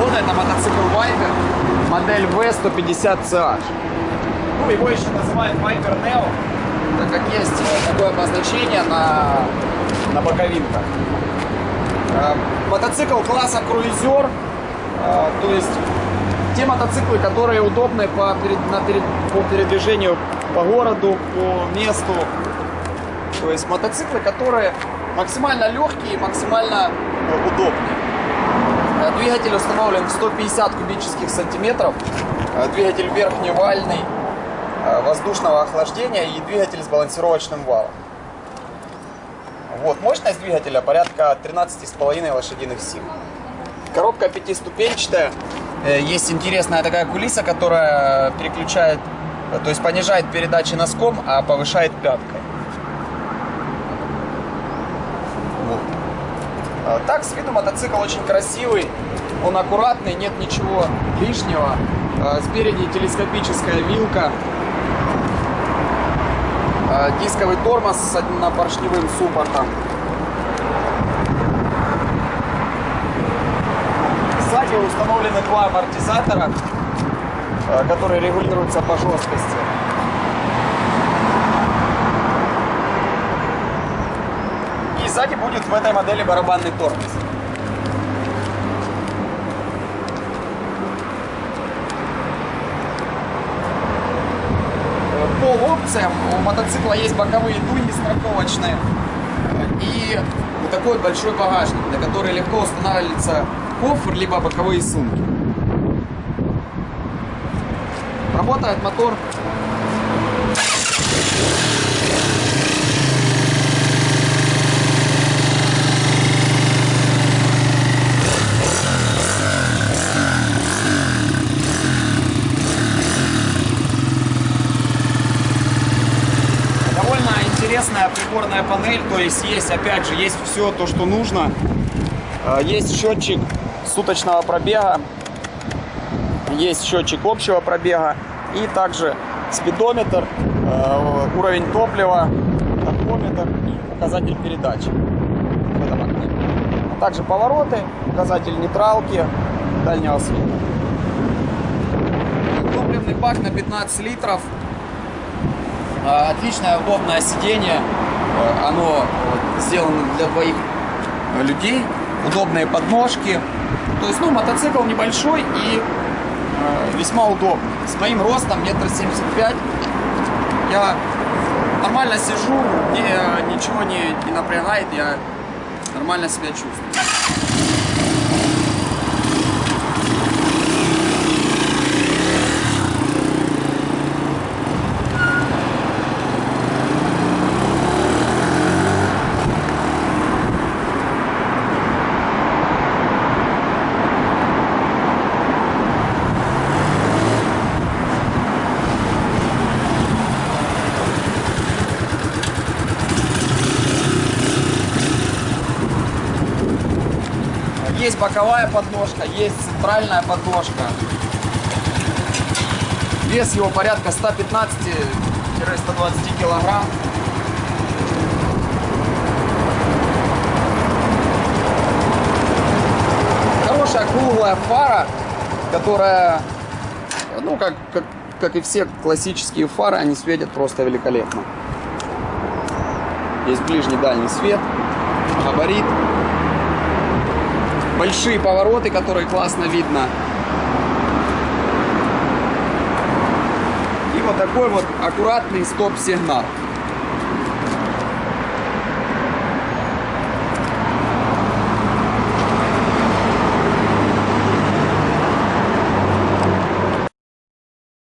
года. Это мотоцикл Viper, модель V150CH. Ну, его еще называют Viper Neo, так как есть такое обозначение на, на боковинках. Э, мотоцикл класса круизер, э, то есть те мотоциклы, которые удобны по, на, по передвижению по городу, по месту. То есть мотоциклы, которые максимально легкие и максимально э, удобные. Двигатель установлен в 150 кубических сантиметров. Двигатель верхневальный, воздушного охлаждения и двигатель с балансировочным валом. Вот, мощность двигателя порядка 13,5 лошадиных сил. Коробка пятиступенчатая. Э, есть интересная такая кулиса, которая переключает, то есть понижает передачи носком, а повышает пяткой. Вот. А так, с виду мотоцикл очень красивый, он аккуратный, нет ничего лишнего. А спереди телескопическая вилка, а дисковый тормоз с однопоршневым суппортом. Сзади установлены два амортизатора, э, которые регулируются по жесткости. И сзади будет в этой модели барабанный тормоз. По опциям у мотоцикла есть боковые дуги страховочные и вот такой вот большой багажник, на который легко устанавливается кофр, либо боковые сумки. Работает мотор интересная приборная панель, то есть есть, опять же, есть все то, что нужно. А, есть счетчик суточного пробега, есть счетчик общего пробега и также спидометр, э, уровень топлива, тахометр и указатель передач. Также повороты, указатель нейтралки, дальнего света. Топливный бак на 15 литров. Э, отличное удобное сиденье. Э, оно сделано для двоих людей. Удобные подножки. То есть, ну, мотоцикл небольшой и э, весьма удобный. С моим ростом, метр семьдесят пять, я нормально сижу, мне ничего не, не напрягает, я нормально себя чувствую. Есть боковая подножка, есть центральная подножка. Вес его порядка 115-120 килограмм. Хорошая круглая фара, которая, ну, как, как, как и все классические фары, они светят просто великолепно. Есть ближний дальний свет, габарит большие повороты, которые классно видно. И вот такой вот аккуратный стоп-сигнал.